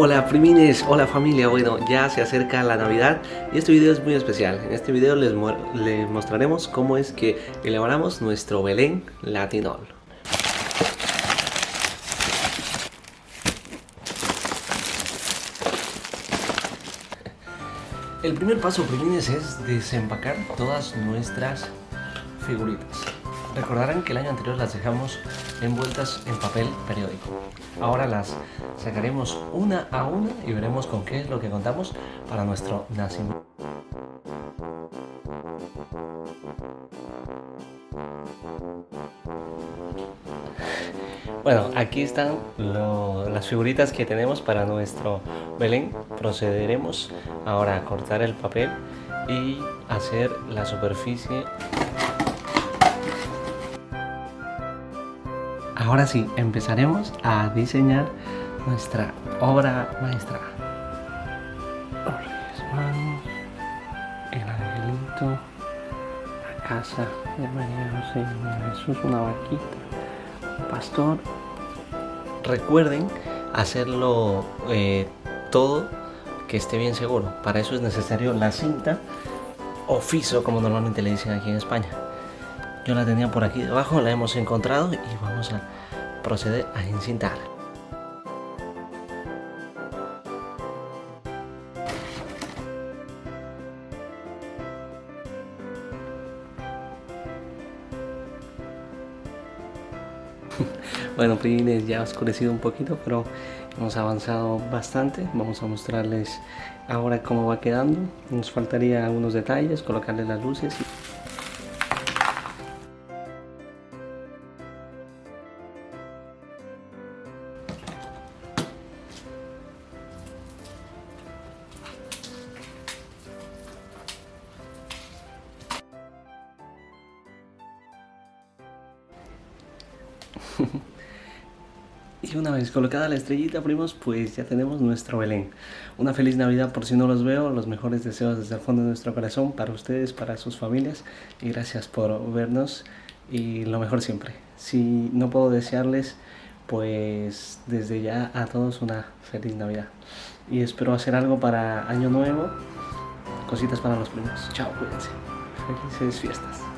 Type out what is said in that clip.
Hola primines, hola familia, bueno ya se acerca la Navidad y este video es muy especial. En este video les, mostraremos cómo es que elaboramos nuestro Belén Latinol. El primer paso primines es desempacar todas nuestras figuritas. Recordarán que el año anterior las dejamos envueltas en papel periódico. Ahora las sacaremos una a una y veremos con qué es lo que contamos para nuestro nacimiento. Bueno, aquí están las figuritas que tenemos para nuestro Belén. Procederemos ahora a cortar el papel y hacer la superficie Ahora sí, empezaremos a diseñar nuestra obra maestra. el angelito, la casa de María José y Jesús, una vaquita, un pastor. Recuerden hacerlo eh, todo que esté bien seguro. Para eso es necesario la cinta o fiso, como normalmente le dicen aquí en España. Yo la tenía por aquí debajo, la hemos encontrado y vamos a proceder a encintar. Bueno, primines, ya ha oscurecido un poquito, pero hemos avanzado bastante. Vamos a mostrarles ahora cómo va quedando. Nos faltaría algunos detalles, colocarle las luces. y una vez colocada la estrellita, primos, pues ya tenemos nuestro Belén. Una feliz Navidad por si no los veo, los mejores deseos desde el fondo de nuestro corazón para ustedes, para sus familias y gracias por vernos y lo mejor siempre. Si no puedo desearles, pues desde ya a todos una feliz Navidad. Y espero hacer algo para Año Nuevo, cositas para los primos. Chao, cuídense. Felices fiestas.